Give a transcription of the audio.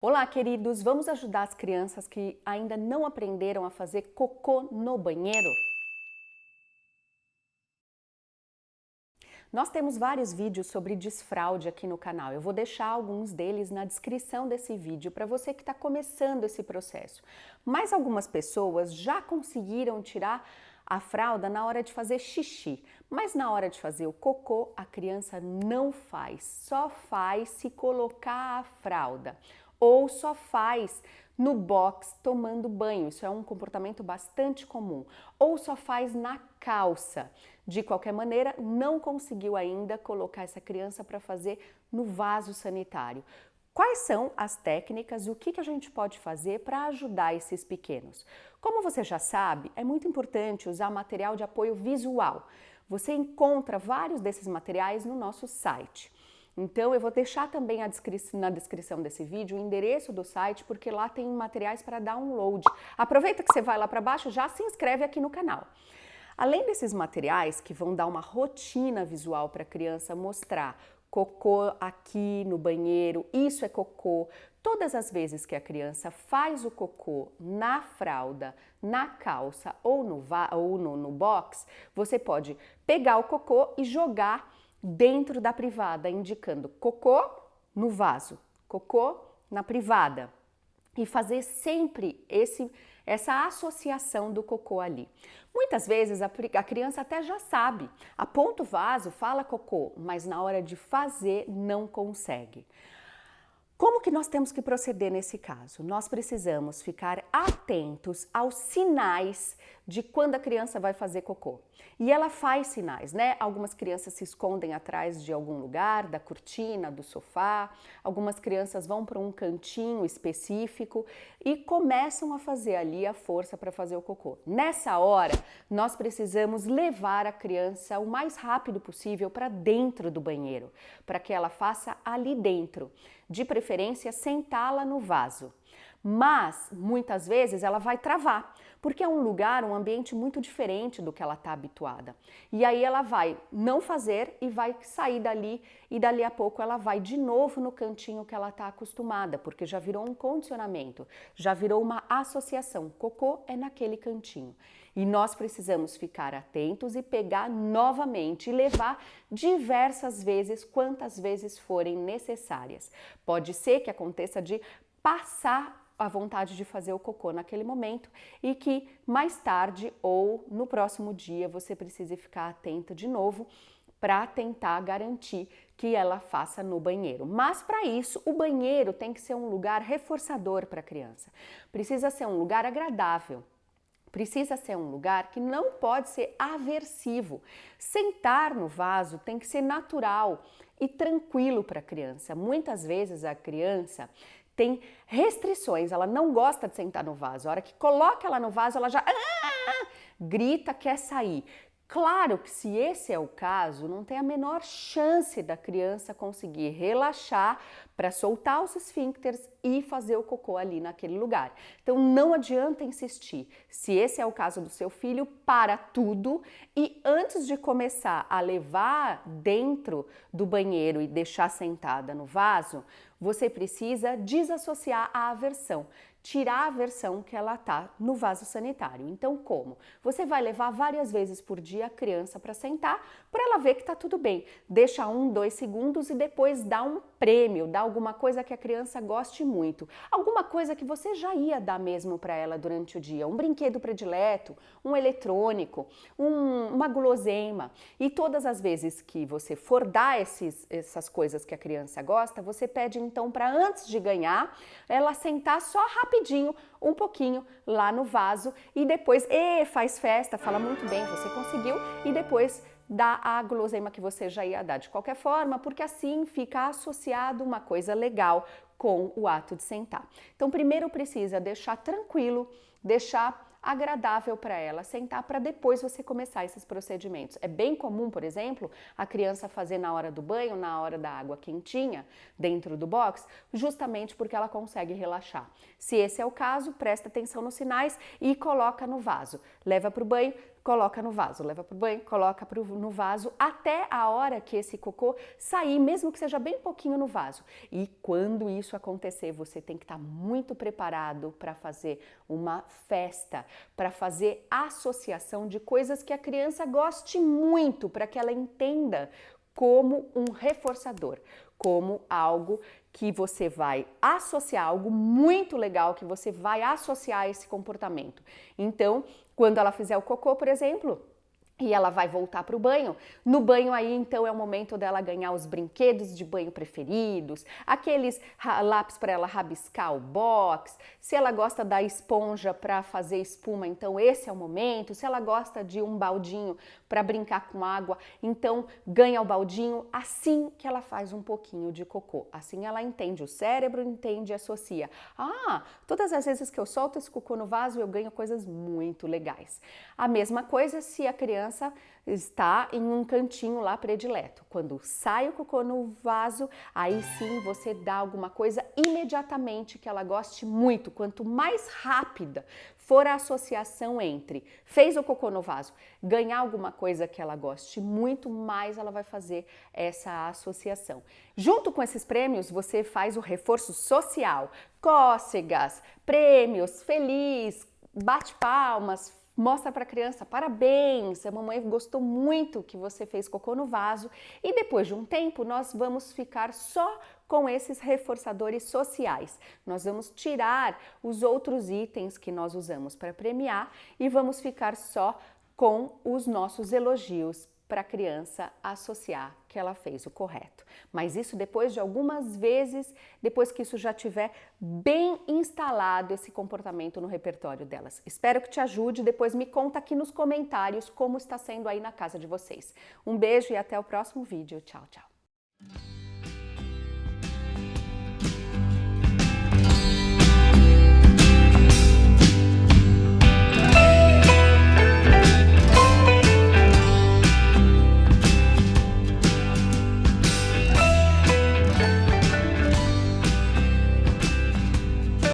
Olá, queridos! Vamos ajudar as crianças que ainda não aprenderam a fazer cocô no banheiro? Nós temos vários vídeos sobre desfraude aqui no canal. Eu vou deixar alguns deles na descrição desse vídeo para você que está começando esse processo. Mas algumas pessoas já conseguiram tirar a fralda na hora de fazer xixi, mas na hora de fazer o cocô a criança não faz, só faz se colocar a fralda ou só faz no box tomando banho, isso é um comportamento bastante comum, ou só faz na calça. De qualquer maneira, não conseguiu ainda colocar essa criança para fazer no vaso sanitário. Quais são as técnicas e o que, que a gente pode fazer para ajudar esses pequenos? Como você já sabe, é muito importante usar material de apoio visual. Você encontra vários desses materiais no nosso site. Então eu vou deixar também descrição, na descrição desse vídeo o endereço do site, porque lá tem materiais para download. Aproveita que você vai lá para baixo, já se inscreve aqui no canal. Além desses materiais que vão dar uma rotina visual para a criança mostrar cocô aqui no banheiro, isso é cocô. Todas as vezes que a criança faz o cocô na fralda, na calça ou no, ou no, no box, você pode pegar o cocô e jogar dentro da privada, indicando cocô no vaso, cocô na privada. E fazer sempre esse, essa associação do cocô ali. Muitas vezes a, a criança até já sabe, aponta o vaso, fala cocô, mas na hora de fazer não consegue. Como que nós temos que proceder nesse caso? Nós precisamos ficar atentos aos sinais de quando a criança vai fazer cocô. E ela faz sinais, né? Algumas crianças se escondem atrás de algum lugar, da cortina, do sofá, algumas crianças vão para um cantinho específico e começam a fazer ali a força para fazer o cocô. Nessa hora, nós precisamos levar a criança o mais rápido possível para dentro do banheiro, para que ela faça ali dentro de preferência sentá-la no vaso. Mas muitas vezes ela vai travar, porque é um lugar, um ambiente muito diferente do que ela está habituada. E aí ela vai não fazer e vai sair dali, e dali a pouco ela vai de novo no cantinho que ela está acostumada, porque já virou um condicionamento, já virou uma associação. Cocô é naquele cantinho. E nós precisamos ficar atentos e pegar novamente e levar diversas vezes, quantas vezes forem necessárias. Pode ser que aconteça de passar a vontade de fazer o cocô naquele momento e que mais tarde ou no próximo dia você precise ficar atenta de novo para tentar garantir que ela faça no banheiro. Mas para isso, o banheiro tem que ser um lugar reforçador para a criança. Precisa ser um lugar agradável, Precisa ser um lugar que não pode ser aversivo. Sentar no vaso tem que ser natural e tranquilo para a criança. Muitas vezes a criança tem restrições, ela não gosta de sentar no vaso. A hora que coloca ela no vaso, ela já ah! grita, quer sair. Claro que se esse é o caso, não tem a menor chance da criança conseguir relaxar para soltar os esfíncteres e fazer o cocô ali naquele lugar. Então não adianta insistir. Se esse é o caso do seu filho, para tudo e antes de começar a levar dentro do banheiro e deixar sentada no vaso, você precisa desassociar a aversão tirar a versão que ela tá no vaso sanitário. Então, como? Você vai levar várias vezes por dia a criança para sentar, para ela ver que tá tudo bem. Deixa um, dois segundos e depois dá um prêmio, dá alguma coisa que a criança goste muito. Alguma coisa que você já ia dar mesmo para ela durante o dia. Um brinquedo predileto, um eletrônico, um, uma guloseima. E todas as vezes que você for dar esses, essas coisas que a criança gosta, você pede então para antes de ganhar, ela sentar só rapidinho rapidinho, um pouquinho lá no vaso e depois, e faz festa, fala muito bem, você conseguiu e depois dá a guloseima que você já ia dar de qualquer forma, porque assim fica associado uma coisa legal com o ato de sentar. Então, primeiro precisa deixar tranquilo deixar agradável para ela sentar para depois você começar esses procedimentos. É bem comum, por exemplo, a criança fazer na hora do banho, na hora da água quentinha, dentro do box, justamente porque ela consegue relaxar. Se esse é o caso, presta atenção nos sinais e coloca no vaso. Leva para o banho, coloca no vaso, leva para o banho, coloca pro, no vaso até a hora que esse cocô sair, mesmo que seja bem pouquinho no vaso. E quando isso acontecer, você tem que estar tá muito preparado para fazer uma festa, para fazer associação de coisas que a criança goste muito, para que ela entenda como um reforçador, como algo que você vai associar, algo muito legal que você vai associar a esse comportamento. Então, quando ela fizer o cocô, por exemplo, e ela vai voltar para o banho. No banho aí, então, é o momento dela ganhar os brinquedos de banho preferidos, aqueles lápis para ela rabiscar o box. Se ela gosta da esponja para fazer espuma, então esse é o momento. Se ela gosta de um baldinho para brincar com água, então ganha o baldinho assim que ela faz um pouquinho de cocô. Assim ela entende, o cérebro entende e associa. Ah, todas as vezes que eu solto esse cocô no vaso, eu ganho coisas muito legais. A mesma coisa se a criança criança está em um cantinho lá predileto. Quando sai o cocô no vaso, aí sim você dá alguma coisa imediatamente que ela goste muito. Quanto mais rápida for a associação entre fez o cocô no vaso, ganhar alguma coisa que ela goste muito, mais ela vai fazer essa associação. Junto com esses prêmios, você faz o reforço social, cócegas, prêmios, feliz, bate palmas, mostra para a criança, parabéns, a mamãe gostou muito que você fez cocô no vaso e depois de um tempo nós vamos ficar só com esses reforçadores sociais. Nós vamos tirar os outros itens que nós usamos para premiar e vamos ficar só com os nossos elogios para a criança associar que ela fez o correto. Mas isso depois de algumas vezes, depois que isso já tiver bem instalado esse comportamento no repertório delas. Espero que te ajude, depois me conta aqui nos comentários como está sendo aí na casa de vocês. Um beijo e até o próximo vídeo. Tchau, tchau.